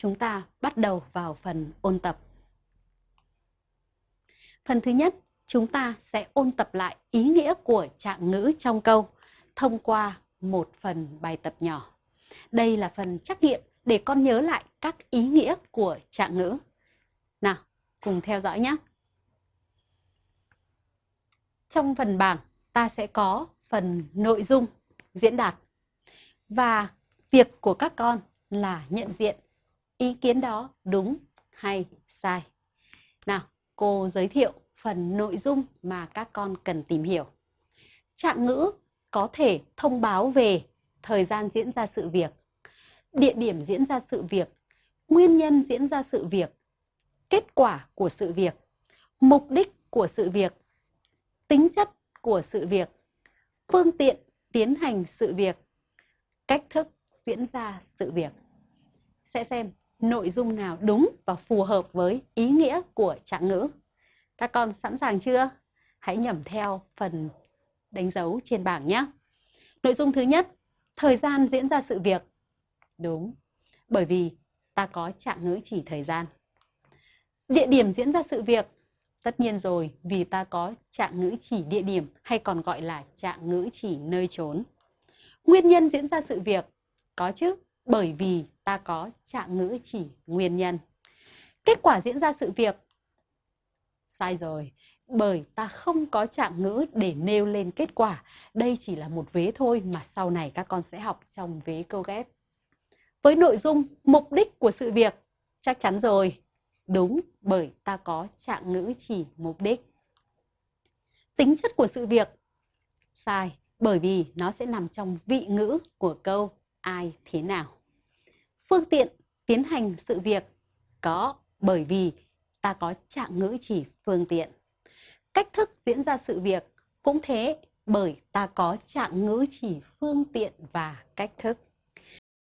chúng ta bắt đầu vào phần ôn tập. Phần thứ nhất, chúng ta sẽ ôn tập lại ý nghĩa của trạng ngữ trong câu thông qua một phần bài tập nhỏ. Đây là phần trắc nghiệm để con nhớ lại các ý nghĩa của trạng ngữ. Nào, cùng theo dõi nhé. Trong phần bảng, ta sẽ có phần nội dung diễn đạt. Và việc của các con là nhận diện ý kiến đó đúng hay sai. Nào, cô giới thiệu phần nội dung mà các con cần tìm hiểu. Trạng ngữ có thể thông báo về thời gian diễn ra sự việc, địa điểm diễn ra sự việc, nguyên nhân diễn ra sự việc, kết quả của sự việc, mục đích của sự việc, tính chất của sự việc, phương tiện tiến hành sự việc, cách thức diễn ra sự việc. Sẽ xem nội dung nào đúng và phù hợp với ý nghĩa của trạng ngữ. Các con sẵn sàng chưa? Hãy nhẩm theo phần đánh dấu trên bảng nhé. Nội dung thứ nhất, thời gian diễn ra sự việc. Đúng, bởi vì ta có trạng ngữ chỉ thời gian. Địa điểm diễn ra sự việc. Tất nhiên rồi, vì ta có trạng ngữ chỉ địa điểm hay còn gọi là trạng ngữ chỉ nơi trốn. Nguyên nhân diễn ra sự việc. Có chứ, bởi vì ta có trạng ngữ chỉ nguyên nhân. Kết quả diễn ra sự việc. Sai rồi, bởi ta không có trạng ngữ để nêu lên kết quả. Đây chỉ là một vế thôi mà sau này các con sẽ học trong vế câu ghép. Với nội dung mục đích của sự việc, chắc chắn rồi. Đúng, bởi ta có trạng ngữ chỉ mục đích. Tính chất của sự việc, sai, bởi vì nó sẽ nằm trong vị ngữ của câu ai thế nào. Phương tiện tiến hành sự việc có bởi vì ta có trạng ngữ chỉ phương tiện. Cách thức diễn ra sự việc cũng thế bởi ta có trạng ngữ chỉ phương tiện và cách thức.